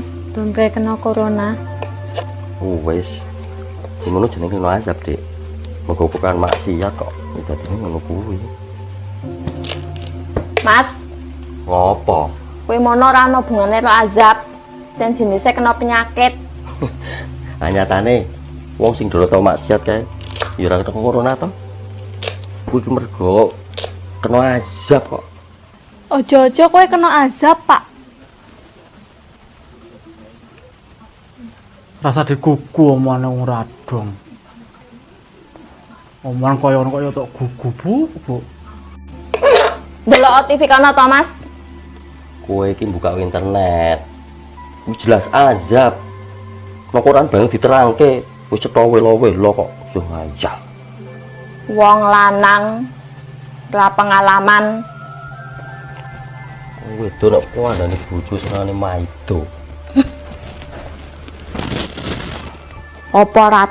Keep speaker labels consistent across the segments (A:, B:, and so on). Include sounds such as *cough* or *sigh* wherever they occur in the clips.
A: Mas, dong kayak kena corona.
B: Oh wes, Ngono jenenge kena azab, Dik. Moga maksiat kok. Ya ngono kuwi.
A: Mas.
B: Ngopo?
A: Kowe mono ora ana hubungane karo azab. Dan jenisnya kena penyakit. *laughs*
B: Anyatane wong sing dolo tau maksiat kae ya ora kena corona to. Kuwi mergo kena azab kok.
C: Ojo-ojo kowe kena azab, Pak.
D: rasa digugu omane wong radong omongan kaya ngono kaya tok gugu bu bu
A: Delok TV kono to Mas.
B: Kowe iki buka internet. Jelas azab. Kena Quran banget diterangke. Wis cetha welo-welo kok sing ngajal.
A: Wong lanang ra pengalaman
B: Wedo nek kuandane bojo senane maido.
A: apa ra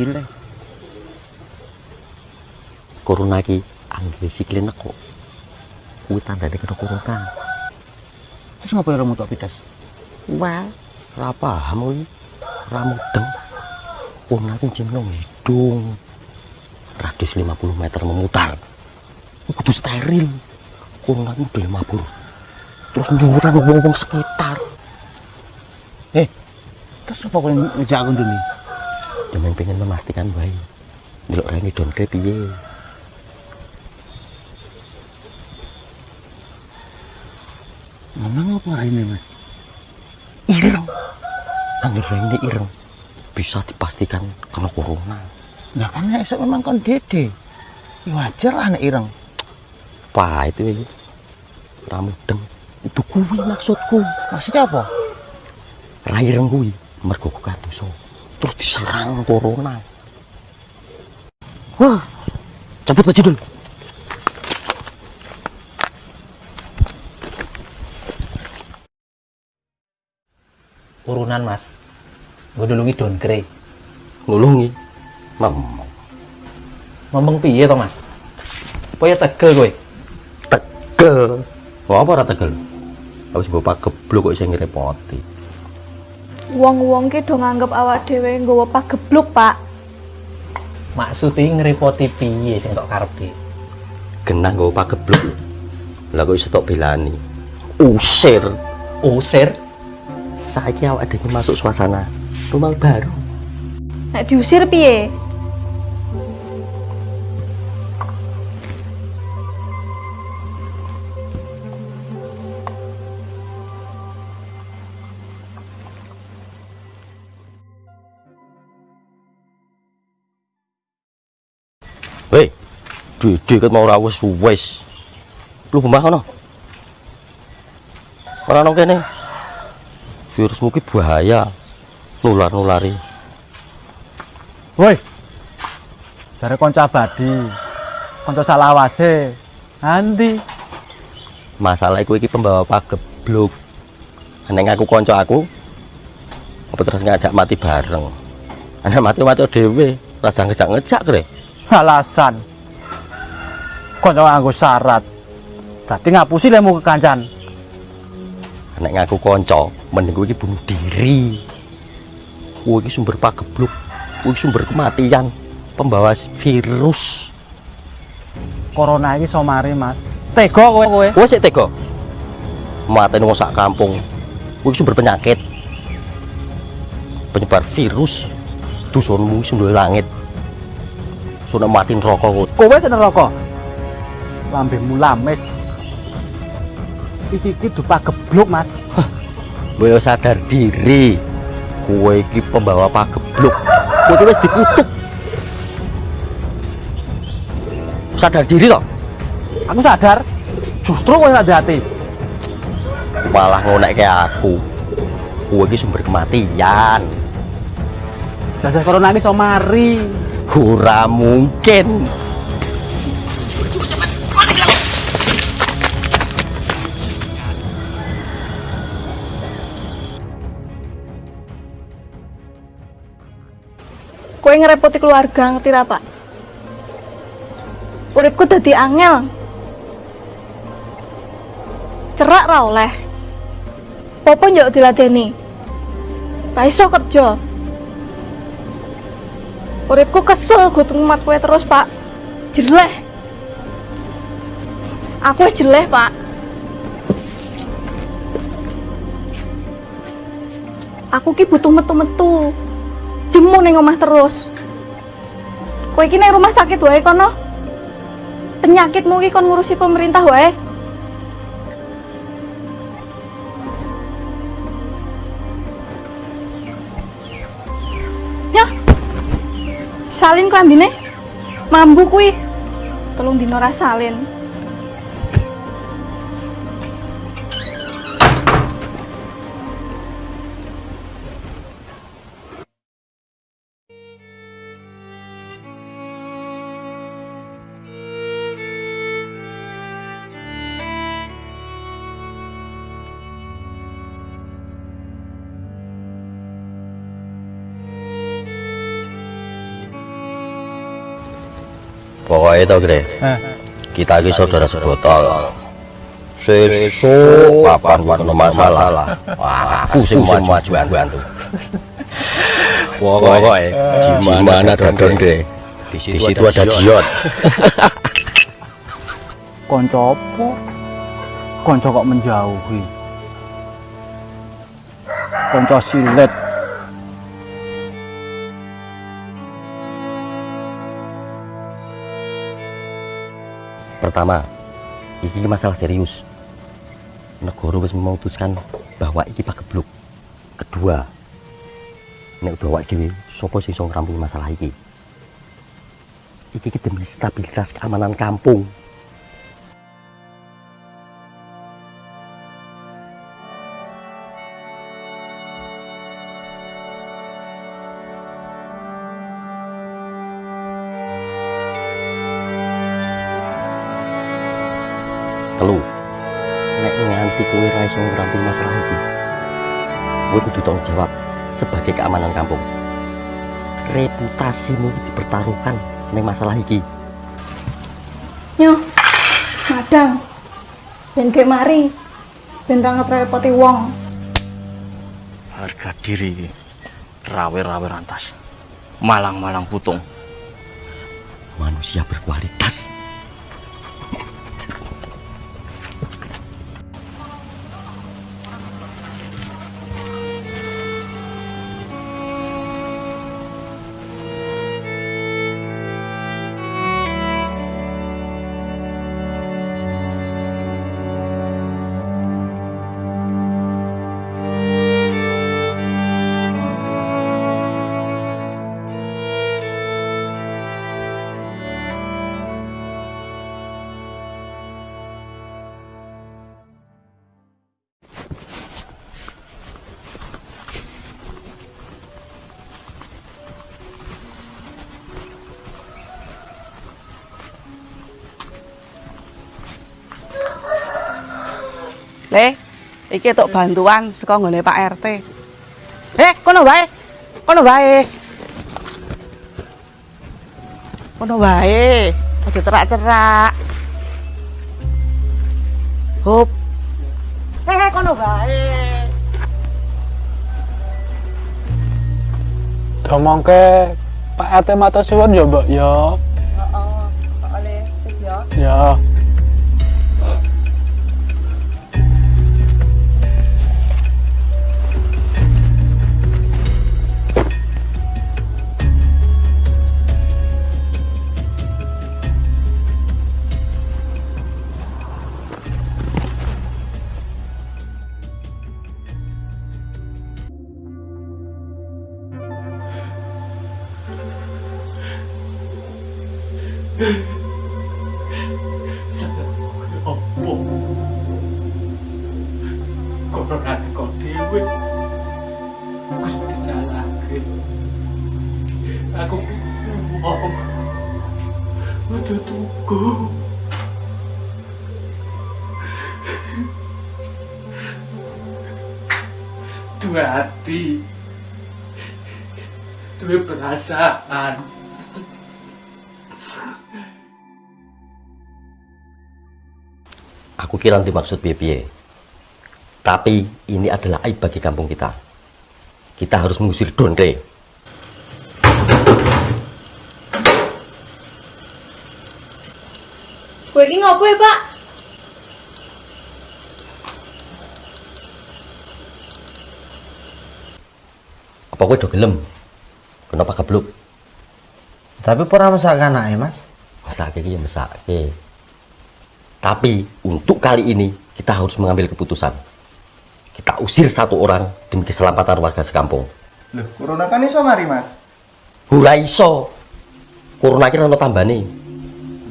B: Sikile. Corona iki anggere sikile neko. Kuwi tandane kena corona.
D: terus ngapa ora mutok pidas
A: Wah,
B: Ora paham kuwi. Ora mudeng. Corona ku jeneng hidung. Radius 50 meter memutar. Kudu steril. Corona ku udah mabur. Terus nyuran wong-wong sekitar.
D: terus apa kowe ngejak aku ndene
B: Demen pengen memastikan bayi. Delok rene Donre piye?
D: ngomong apa ini mas
B: Ireng. Angger rene ireng. Bisa dipastikan kena corona.
D: nah kan esuk memang kon dede Ya wajar lah nek ireng
B: Apa itu iki? Ora mudeng. Itu kuwi maksudku.
D: maksudnya apa
B: Ra ireng kuwi mergo kadosa. Terus diserang corona. Wah. Cabut baju dulu.
E: urunan mas gue dulungi downgrade
B: Nulungi. Mam.
E: ngomong piye to mas Poya tegel kowe
B: Tegel. Ngapa ora tegel? Habis bapak geblok kok sing ngrepoti.
C: Wong-wong ki do nganggep awak dhewe nggawa pagebluk, Pak.
E: maksudnya ngerepoti piye sing tok karepe
B: Genah nggo pak geblok. Lah kok iso tok belani. Usir.
E: usir
B: Saiki awak dhewe masuk suasana rumah baru.
C: Nek diusir piye?
B: Dede ket mau ora wis wis. Lu mbah kono. Ora nang kene. Virus mungkin bahaya. Nular-nulari.
D: woi jare kanca abadi kanca salawase nanti
B: Masalah iku iki pembawa pagebluk. Nek aku kanca aku apa terus ngajak mati bareng. Anak mati mati dhewe, rasa ngejak-ngejak kre.
D: alasan kanca nganggo syarat berarti ngapusi lemu kekancan
B: Nek ngaku kanca, mending kowe iki bunuh diri. Kowe iki sumber pagebluk, kowe sumber kematian, pembawa virus.
D: corona iki somari mas tega kowe kowe
B: Kowe sik tega. Mateni wong sak kampung. Kowe sumber penyakit. Penyebar virus. Dusunmu sundul langit. Sono mati neraka kowe.
D: kowe seneng rokok lambemu lames iki iki dupa geblok mas
B: Kowe sadar diri. Kowe iki pembawa pagebluk. Kowe iki wis dikutuk. Sadar diri toh?
D: aku sadar justru kowe sadar hati
B: malah ngonek kayak aku Kowe iki sumber kematian.
F: Dadah corona iki iso mari.
B: Ora mungkin.
C: Ngerepoti keluarga ngerti ra, Pak? Uripku dadi angel. Cerak ra oleh. Popo njuk diladeni. Ra iso kerja. Uripku kesel gutung mat kowe terus, Pak. Jeleh. Aku jeleh, Pak. Aku ki butuh metu-metu. Jemu ning omah terus. Kowe iki rumah sakit wae kono. Penyakitmu iki kon ngurusi pemerintah wae. Ya. Salin klambine. Mambu kuwi. Tolong dino salin.
B: Pokoknya tau gede. Kita iki saudara sebotol. Sesuk kapan ono masalah. Wah, aku sing mau maju bantu. Pokoknya di mana Dondon deh. Di situ ada Jiot.
F: Konco apa? Konco kok menjauhi. Konco silet.
B: Pertama, iki masalah serius. Negara wis memutuskan bahwa iki pagebluk. Kedua, nek udah awake dhewe sapa sing iso ngrampungi masalah iki? Iki ki demi stabilitas keamanan kampung. Reputasimu dipertaruhkan ning masalah iki.
C: Nyo. Madang. Ben gek mari. Ben ra ngeprepoti wong.
G: harga diri rawe-rawe rantas malang-malang putung
B: Manusia berkualitas.
H: Iki tuk bantuan saka nggone Pak RT. Eh, kono wae. Kono wae. Kono wae. Aja cerak-cerak. Hop. Eh, kono wae.
I: Domongke Pak RT mata suwun ya, Mbak ya.
H: Heeh, oleh wis ya.
I: Ya.
G: Corona kok dhewe
I: disalahke. Aku ki kudu tuku. Dua hati. Dua perasaan.
B: Aku kira nanti maksud piye Tapi ini adalah aib bagi kampung kita. Kita harus mengusir Donre.
C: Kowe iki ngopo ya, Pak?
B: Apa kowe do gelem? Kenapa gebluk?
D: Tapi pernah masak anake, Mas.
B: Mesake iki ya mesake. Tapi untuk kali ini kita harus mengambil keputusan. Kita usir satu orang demi keselamatan warga sekampung.
J: Loh, corona kan iso mari, Mas.
B: Ora iso. Corona iki ana tambane.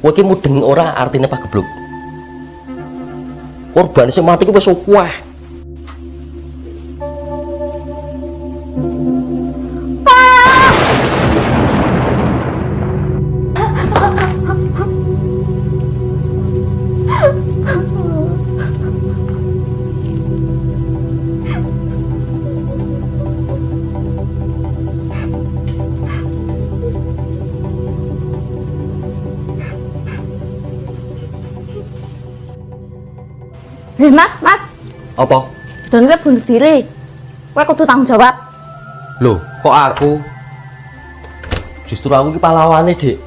B: Kowe iki mudeng ora artinya pak gebluk. Korban sing mati ku wis akeh.
A: Heh, Mas, Mas.
B: Apa?
A: Don kowe bunuh diri. Kowe kudu tanggung jawab.
B: Loh, kok aku? Justru aku ki pahlawane, Dik.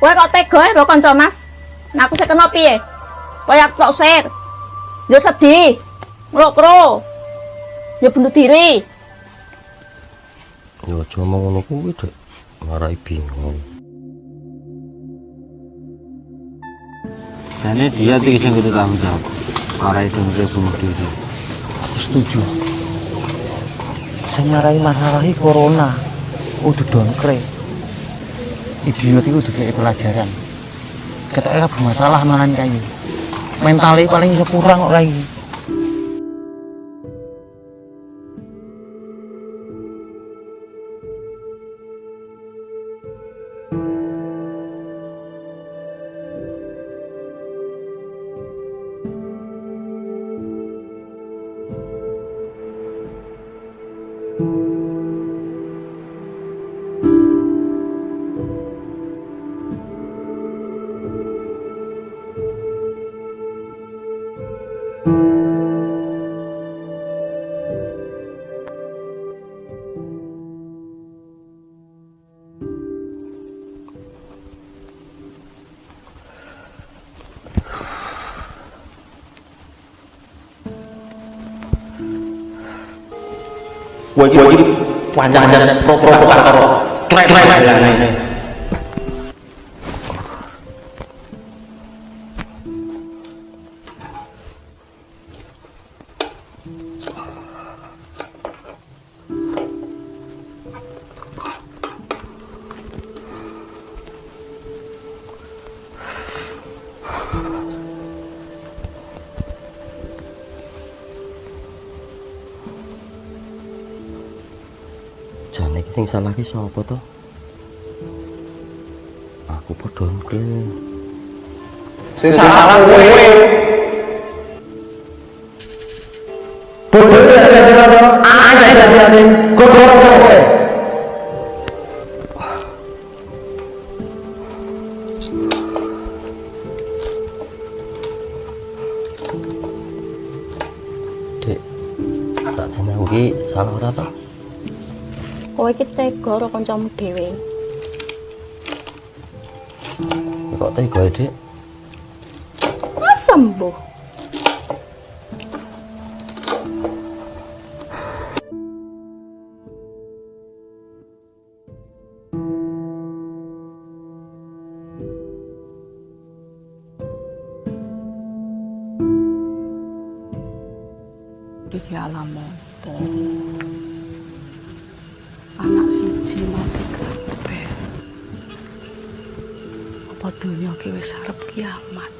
A: Kowe kok tega ya kanca Mas? Nah aku sik kena piye? Kowe aku tok usir. Yo sedih. Ngrok-ngrok. Yo bunuh diri.
B: Ya aja ngomong ngono kuwi, Dik. Marai bingung.
D: Jadi dia tinggi sing kudu tanggung jawab. Marai Donre bunuh diri. Aku setuju. Sing marai masalah iki corona. Kudu donkre. Idiot itu kudu kayak pelajaran. Ketika bermasalah malah kayu. Mentalnya paling kurang kok lagi.
B: Kowe iki pancen provokator. Trek-trek belane. Sing salah ki sapa to? Aku padha ngkle.
J: Sing salah kowe.
B: Dek. Sakjane aku ki salah ora to?
A: Kowe iki tega karo kancamu dhewe.
B: Kok tega Dek?
A: Mas sembuh.
H: Iki alam apa? Anak siji mati kabeh. Apa donya ki wis arep kiamat?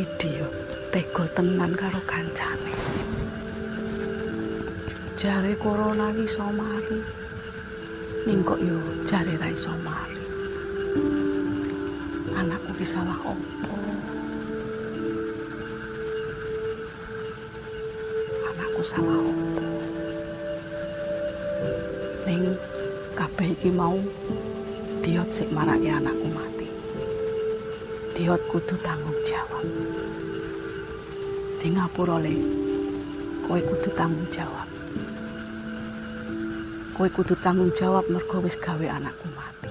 H: Idiot, tega tenan karo kancane. Jare corona ki iso mari. Ning kok yo jare ra iso mari. Anakku ki salah opo? Salah opo? Ning kabeh iki mau Diot sik marake anakku mati. Diot kudu tanggung jawab. Di ngapura le, kowe kudu tanggung jawab. Kowe kudu tanggung jawab mergo wis gawe anakku mati.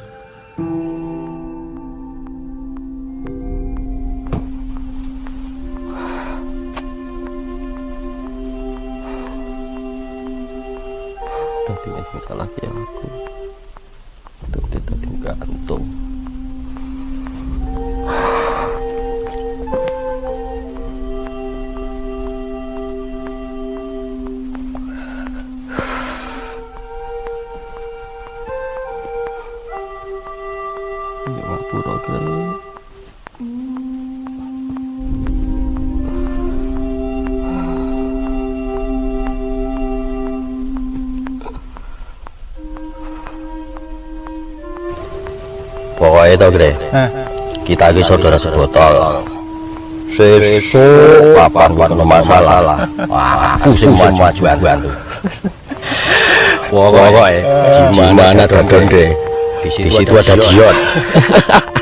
B: Pokoknya tau gede, kita ini saudara sebotol. Sesuk kapan ono masalah, wah aku sing maju bantu. Pokoknya di mana dan gede, di situ ada jiot. *laughs*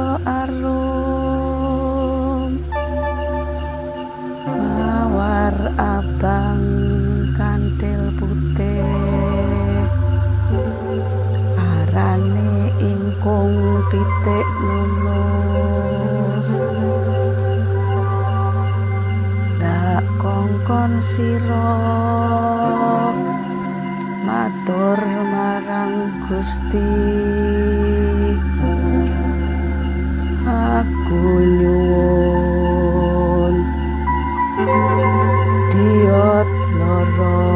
H: gondo arum Mawar abang kantil putih. Arane ingkung pitik nunus Tak kongkon siro matur marang Gusti aku nyuwun diot loro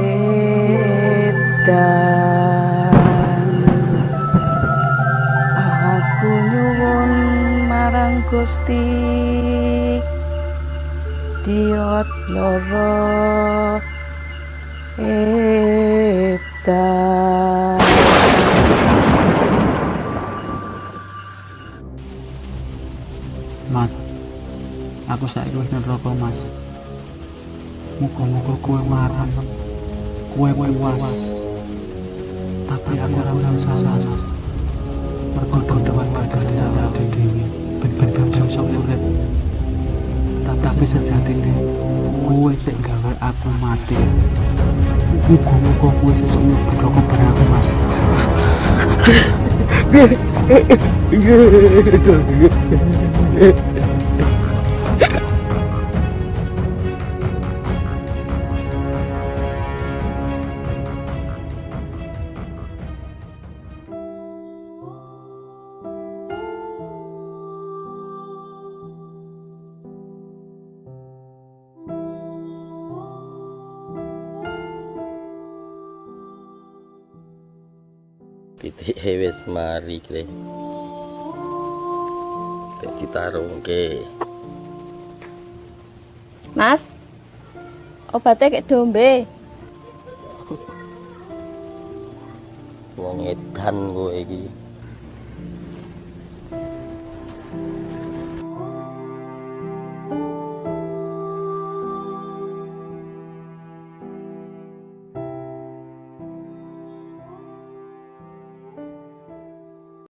H: edan. Aku nyuwun marang Gusti. Diot loro
F: Kowe marah. Kowe puas. Tapi aku ora usah salah. Mergo gondongan badane awake dhewe. Ben-ben urip. Tapi sejatine kowe sik gawe aku mati. Muga-muga kowe sesuk mlebu neraka bareng aku, *laughs*
B: Pitik wis mari kle. Dadi tarungke.
A: Mas, obatnya kayak dombe.
B: Wong edan kowe iki.